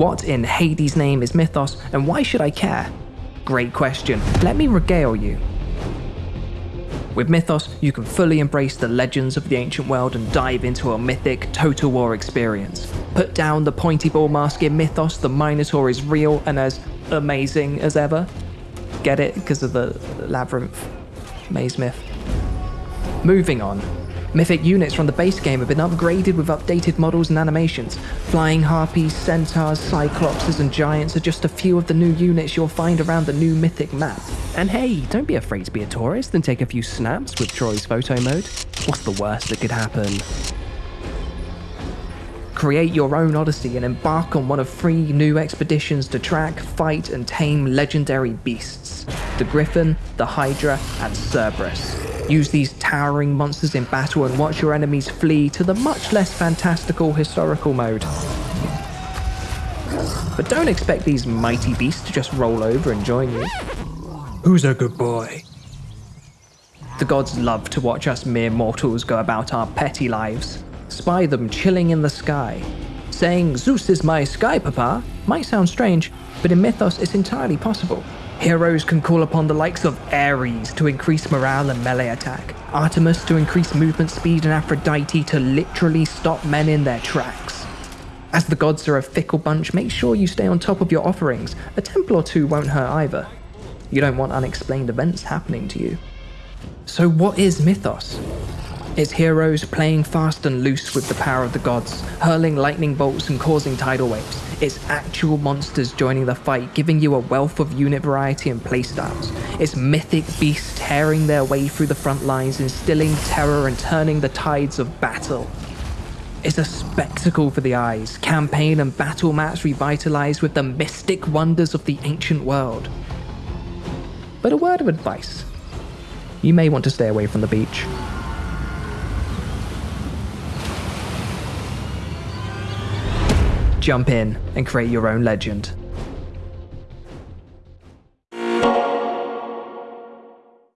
What in Hades' name is Mythos, and why should I care? Great question. Let me regale you. With Mythos, you can fully embrace the legends of the ancient world and dive into a mythic Total War experience. Put down the pointy ball mask in Mythos, the Minotaur is real and as amazing as ever. Get it? Because of the labyrinth maze myth. Moving on. Mythic units from the base game have been upgraded with updated models and animations. Flying harpies, centaurs, cyclopses, and giants are just a few of the new units you'll find around the new Mythic map. And hey, don't be afraid to be a tourist and take a few snaps with Troy's photo mode. What's the worst that could happen? Create your own Odyssey and embark on one of three new expeditions to track, fight, and tame legendary beasts the Griffin, the Hydra, and Cerberus. Use these towering monsters in battle and watch your enemies flee to the much less fantastical historical mode. But don't expect these mighty beasts to just roll over and join you. Who's a good boy? The gods love to watch us mere mortals go about our petty lives. Spy them chilling in the sky. Saying, Zeus is my sky papa, might sound strange, but in Mythos it's entirely possible. Heroes can call upon the likes of Ares to increase morale and melee attack, Artemis to increase movement speed, and Aphrodite to literally stop men in their tracks. As the gods are a fickle bunch, make sure you stay on top of your offerings. A temple or two won't hurt either. You don't want unexplained events happening to you. So, what is Mythos? It's heroes playing fast and loose with the power of the gods, hurling lightning bolts and causing tidal waves. It's actual monsters joining the fight, giving you a wealth of unit variety and playstyles. It's mythic beasts tearing their way through the front lines, instilling terror and turning the tides of battle. It's a spectacle for the eyes, campaign and battle maps revitalized with the mystic wonders of the ancient world. But a word of advice. You may want to stay away from the beach. Jump in and create your own legend.